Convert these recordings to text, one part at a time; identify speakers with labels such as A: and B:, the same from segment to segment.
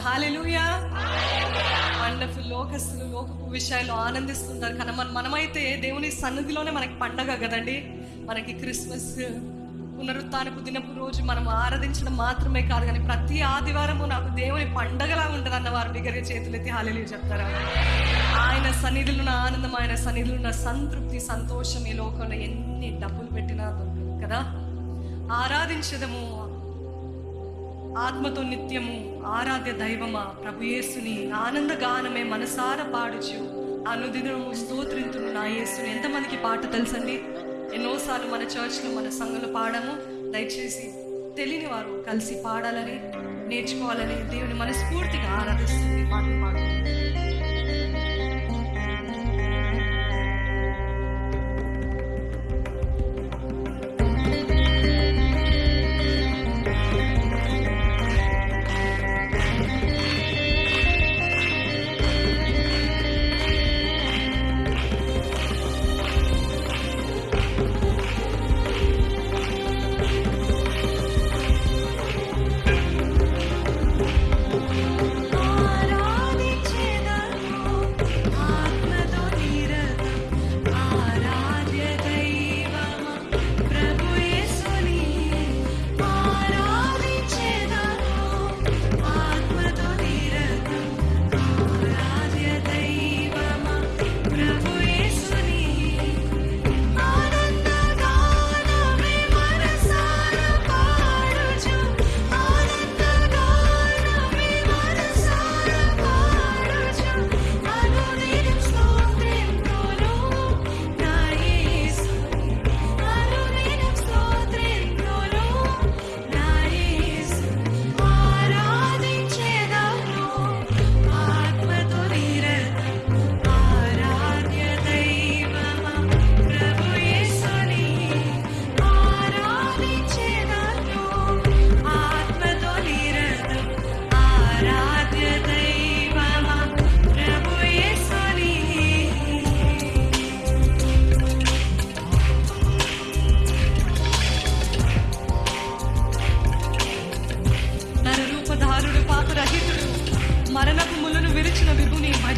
A: Hallelujah wonderful లోకస్తులు లోకపు విషయాలు ఆనందిస్తుంటారు కానీ మన మనమైతే దేవుని సన్నిధిలోనే మనకి పండగ కదండి. మనకి క్రిస్మస్ పునరుత్నపు దినపు రోజు మనం ఆరాధించడం మాత్రమే కాదు. కానీ ప్రతి ఆదివారము నాకు దేవుని పండగలా ఉంటుంది అన్న వారు బిగ్గరగా చేతులెత్తి హాలేలు చెప్తారా? ఆయన సన్నిధిలో ఉన్న ఆనందం ఆయన సన్నిధిలో ఉన్న సంతృప్తి సంతోషం ఈ లోకంలో ఎన్ని డబ్బులు పెట్టినా దొరకదు కదా? ఆరాధించదము ఆత్మతో నిత్యము ఆరాధ్య దైవమా ప్రభు యేసుని ఆనంద గానమే మనసార పాడుచు. అనుదినము స్తోత్రింతును నా యేసుని. ఎంతమందికి పాట తెలుసండి? ఎన్నోసార్లు మన చర్చ్లో మన సంఘంలో పాడము. దయచేసి తెలియని వారు కలిసి పాడాలని నేర్చుకోవాలని దేవుని మనస్ఫూర్తిగా ఆరాధిస్తుంది పాటలు పాడు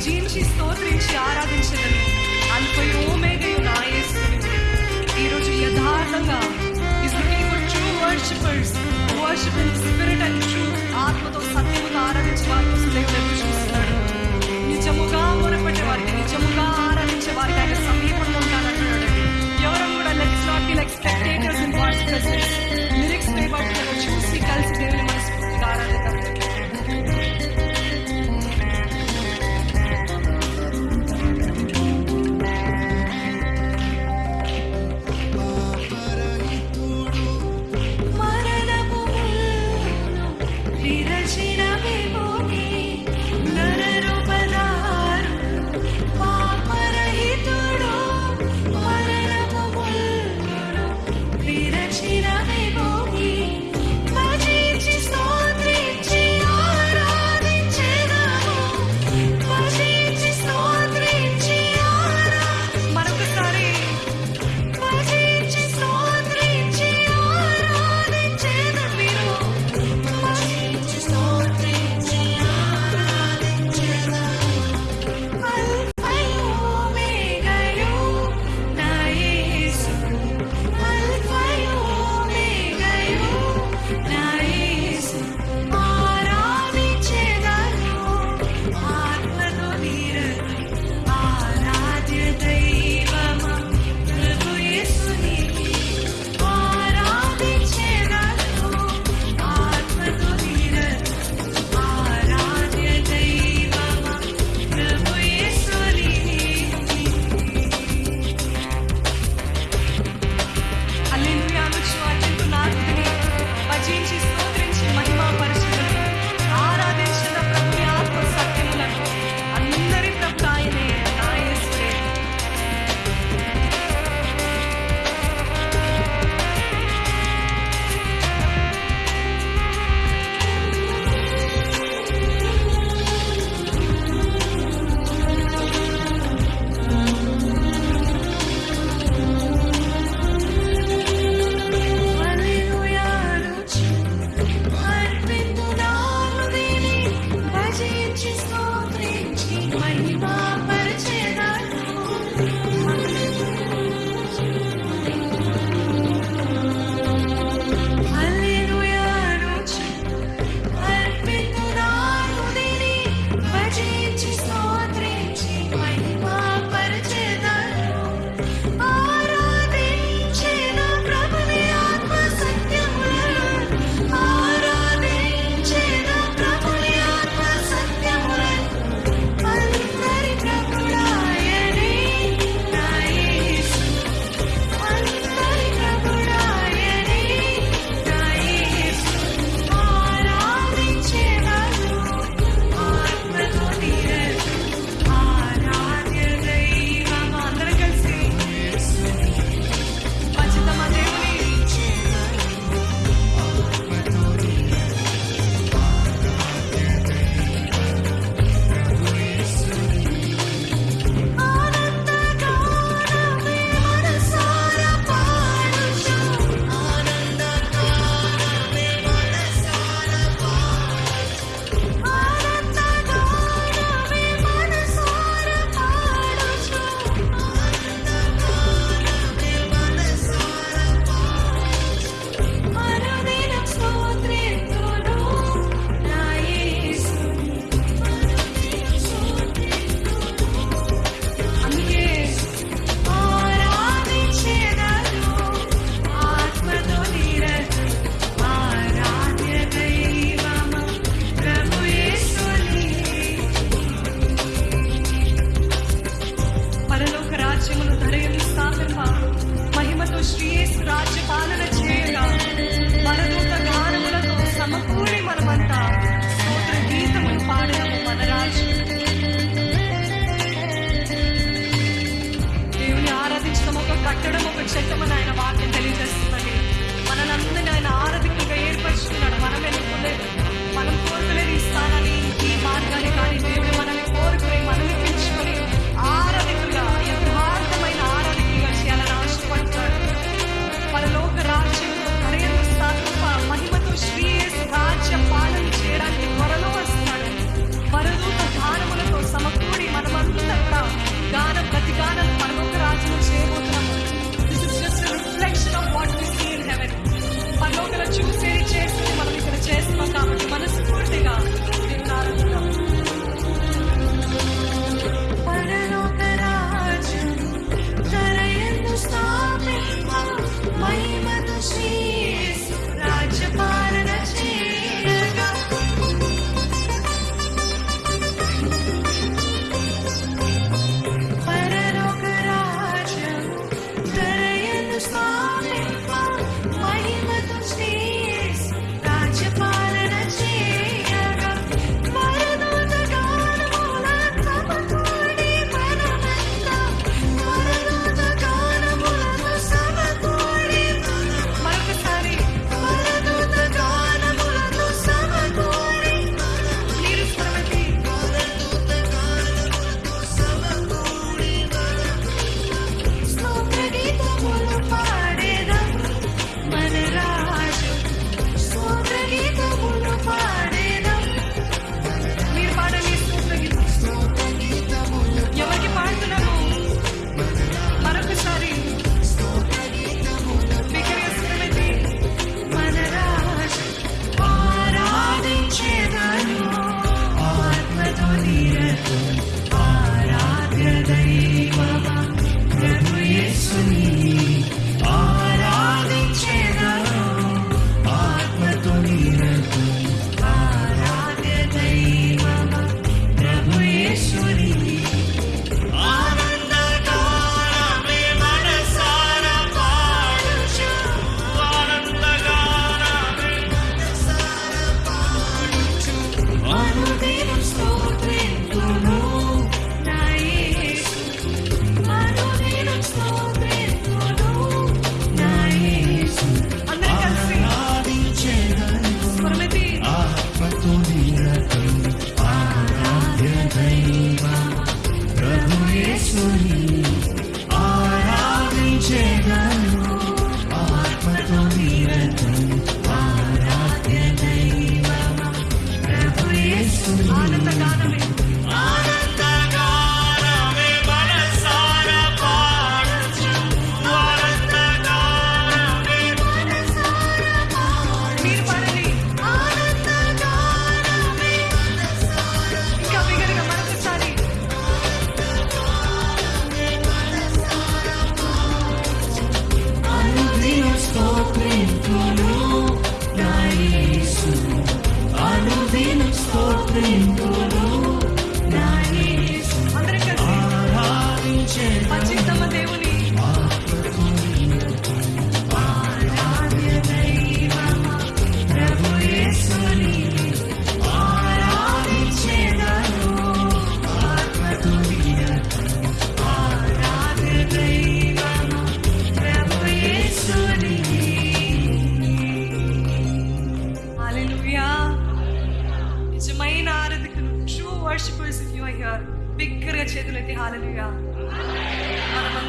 A: విభుని స్తోత్రించి ఆరాధించదను అల్పయోమేగయు నా యేసుని ఈరోజు యథార్థంగా is looking for true worshippers who worship in spirit and ఆత్మతో సత్యముగా ఆరాధించే వారి కోసం దేవుడు చూస్తున్నాడు